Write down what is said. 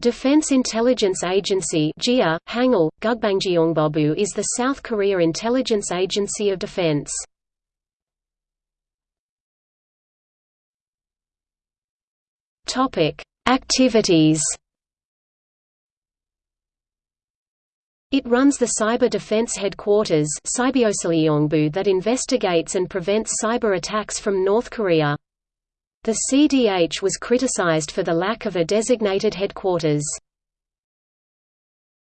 Defense Intelligence Agency DIA, Hangul, Gugbangjeongbobu is the South Korea intelligence agency of defense. Activities It runs the Cyber Defense Headquarters that investigates and prevents cyber attacks from North Korea. The CDH was criticized for the lack of a designated headquarters.